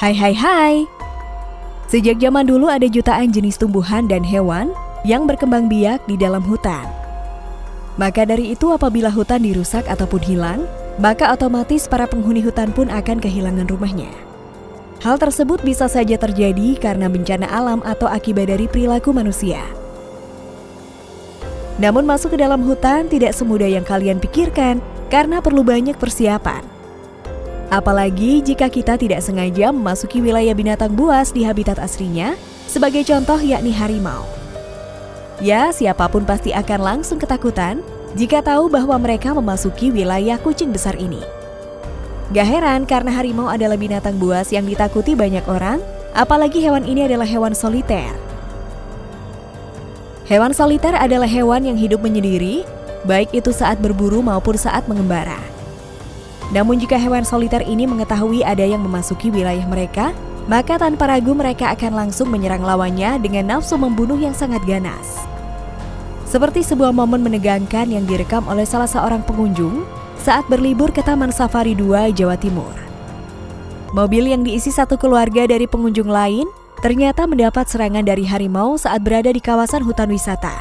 Hai hai hai. Sejak zaman dulu ada jutaan jenis tumbuhan dan hewan yang berkembang biak di dalam hutan. Maka dari itu apabila hutan dirusak ataupun hilang, maka otomatis para penghuni hutan pun akan kehilangan rumahnya. Hal tersebut bisa saja terjadi karena bencana alam atau akibat dari perilaku manusia. Namun masuk ke dalam hutan tidak semudah yang kalian pikirkan karena perlu banyak persiapan. Apalagi jika kita tidak sengaja memasuki wilayah binatang buas di habitat aslinya, sebagai contoh yakni harimau. Ya, siapa pun pasti akan langsung ketakutan jika tahu bahwa mereka memasuki wilayah kucing besar ini. Gak heran karena harimau adalah binatang buas yang ditakuti banyak orang, apalagi hewan ini adalah hewan soliter. Hewan soliter adalah hewan yang hidup menyendiri, baik itu saat berburu maupun saat mengembara. Namun jika hewan soliter ini mengetahui ada yang memasuki wilayah mereka, maka tanpa ragu mereka akan langsung menyerang lawannya dengan nafsu membunuh yang sangat ganas. Seperti sebuah momen menegangkan yang direkam oleh salah seorang pengunjung saat berlibur ke Taman Safari 2, Jawa Timur. Mobil yang diisi satu keluarga dari pengunjung lain ternyata mendapat serangan dari harimau saat berada di kawasan hutan wisata.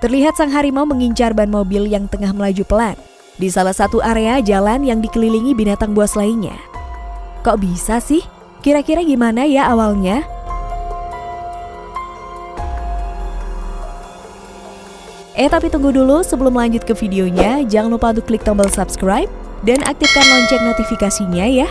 Terlihat sang harimau mengincar ban mobil yang tengah melaju pelan di salah satu area jalan yang dikelilingi binatang buas lainnya. Kok bisa sih? Kira-kira gimana ya awalnya? Eh tapi tunggu dulu sebelum lanjut ke videonya, jangan lupa untuk klik tombol subscribe dan aktifkan lonceng notifikasinya ya.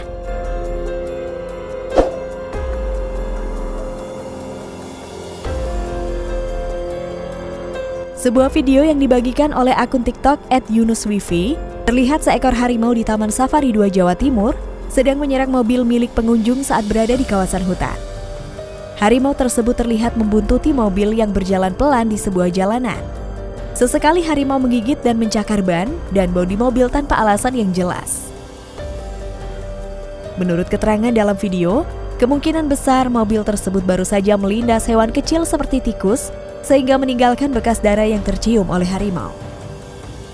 Sebuah video yang dibagikan oleh akun TikTok @yunuswifi terlihat seekor harimau di Taman Safari 2 Jawa Timur sedang menyerang mobil milik pengunjung saat berada di kawasan hutan. Harimau tersebut terlihat membuntuti mobil yang berjalan pelan di sebuah jalanan. Sesekali harimau menggigit dan mencakar ban dan bodi mobil tanpa alasan yang jelas. Menurut keterangan dalam video, kemungkinan besar mobil tersebut baru saja melindas hewan kecil seperti tikus sehingga meninggalkan bekas darah yang tercium oleh harimau.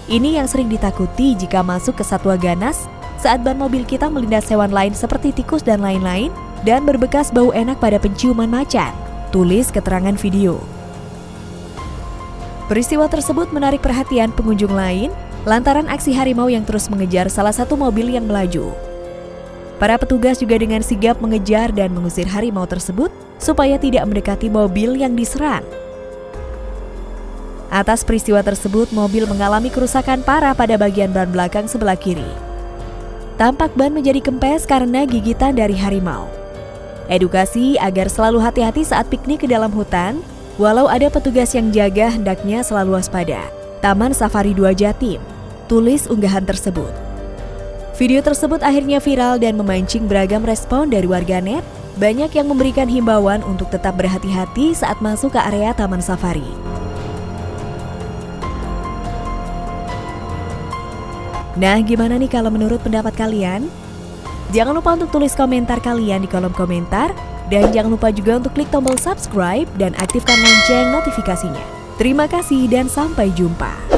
Ini yang sering ditakuti jika masuk ke satwa ganas saat ban mobil kita melindas hewan lain seperti tikus dan lain-lain dan berbekas bau enak pada penciuman macan. Tulis keterangan video. Peristiwa tersebut menarik perhatian pengunjung lain lantaran aksi harimau yang terus mengejar salah satu mobil yang melaju. Para petugas juga dengan sigap mengejar dan mengusir harimau tersebut supaya tidak mendekati mobil yang diserang. Atas peristiwa tersebut, mobil mengalami kerusakan parah pada bagian ban belakang sebelah kiri. Tampak ban menjadi kempes karena gigitan dari harimau. Edukasi agar selalu hati-hati saat piknik ke dalam hutan Walau ada petugas yang jaga, hendaknya selalu waspada. Taman Safari 2 Jatim, tulis unggahan tersebut. Video tersebut akhirnya viral dan memancing beragam respon dari warganet. Banyak yang memberikan himbauan untuk tetap berhati-hati saat masuk ke area Taman Safari. Nah, gimana nih kalau menurut pendapat kalian? Jangan lupa untuk tulis komentar kalian di kolom komentar dan jangan lupa juga untuk klik tombol subscribe dan aktifkan lonceng notifikasinya. Terima kasih dan sampai jumpa.